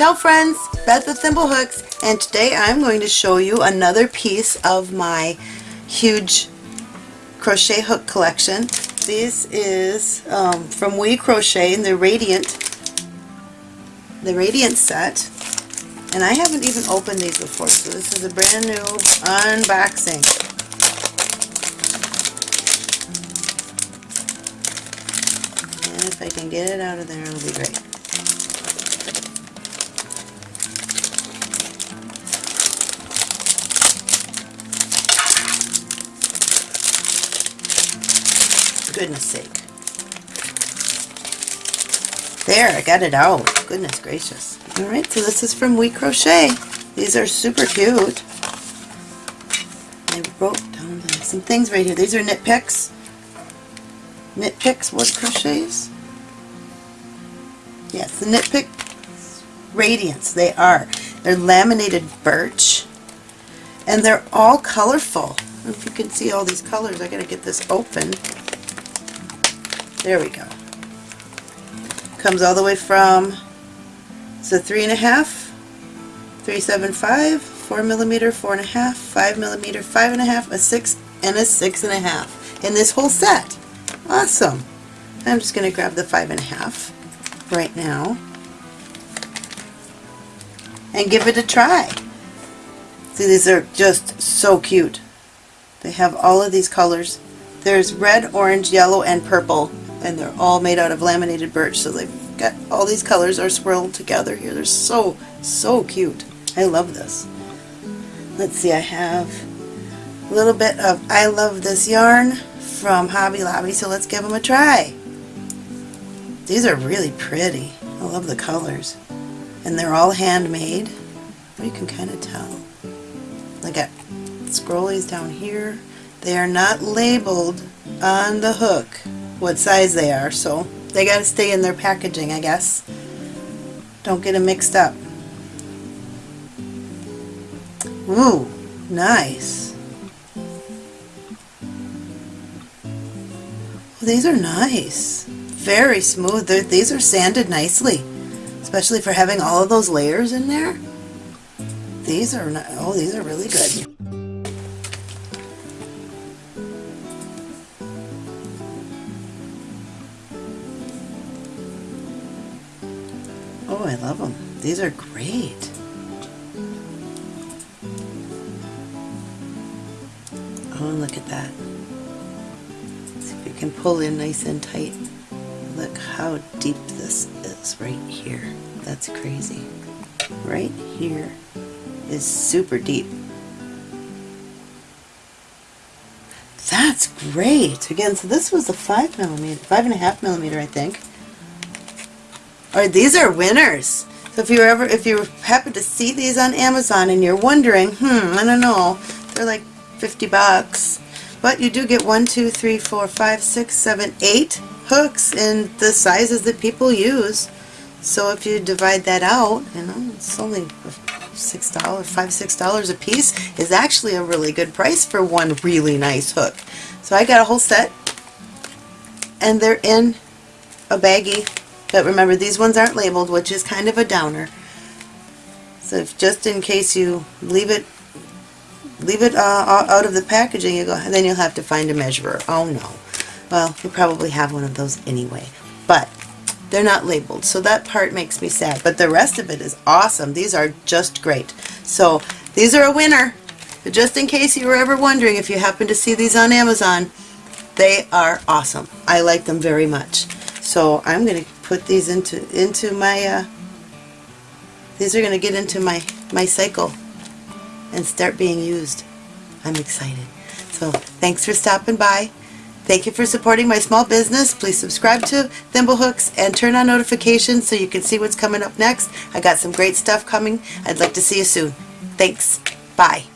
Ciao friends, Beth with Thimblehooks and today I'm going to show you another piece of my huge crochet hook collection. This is um, from We Crochet in the Radiant, the Radiant set and I haven't even opened these before so this is a brand new unboxing. And if I can get it out of there it'll be great. Goodness sake. There, I got it out. Goodness gracious. Alright, so this is from We Crochet. These are super cute. I wrote down some things right here. These are Knit Picks. Knit Picks Wood Crochets. Yes, the Knit Pick Radiance. They are. They're laminated birch. And they're all colorful. if you can see all these colors. I gotta get this open. There we go. Comes all the way from, it's a three and a half, three seven five, four millimeter, four and a half, five millimeter, five and a half, a six, and a six and a half in this whole set. Awesome. I'm just going to grab the five and a half right now and give it a try. See, these are just so cute. They have all of these colors. There's red, orange, yellow, and purple and they're all made out of laminated birch so they've got all these colors are swirled together here. They're so so cute. I love this. Let's see I have a little bit of I love this yarn from Hobby Lobby so let's give them a try. These are really pretty. I love the colors. And they're all handmade. You can kind of tell I got scrollies down here. They are not labeled on the hook what size they are, so they got to stay in their packaging, I guess. Don't get them mixed up. Ooh, nice. Well, these are nice. Very smooth. They're, these are sanded nicely, especially for having all of those layers in there. These are, oh, these are really good. Oh, I love them. These are great. Oh, look at that. See if you can pull in nice and tight. Look how deep this is right here. That's crazy. Right here is super deep. That's great. Again, so this was a five millimeter, five and a half millimeter, I think. Or these are winners. So if you ever, if you happen to see these on Amazon and you're wondering, hmm, I don't know, they're like 50 bucks. But you do get one, two, three, four, five, six, seven, eight hooks in the sizes that people use. So if you divide that out, you know, it's only six dollars, five, six dollars a piece is actually a really good price for one really nice hook. So I got a whole set and they're in a baggie but remember, these ones aren't labeled, which is kind of a downer. So if just in case you leave it leave it uh, out of the packaging, you go, then you'll have to find a measurer. Oh no. Well, you probably have one of those anyway. But they're not labeled, so that part makes me sad. But the rest of it is awesome. These are just great. So these are a winner. But just in case you were ever wondering if you happen to see these on Amazon, they are awesome. I like them very much. So I'm going to put these into into my uh, these are going to get into my my cycle and start being used. I'm excited. So thanks for stopping by. Thank you for supporting my small business. Please subscribe to Thimblehooks and turn on notifications so you can see what's coming up next. I got some great stuff coming. I'd like to see you soon. Thanks. Bye.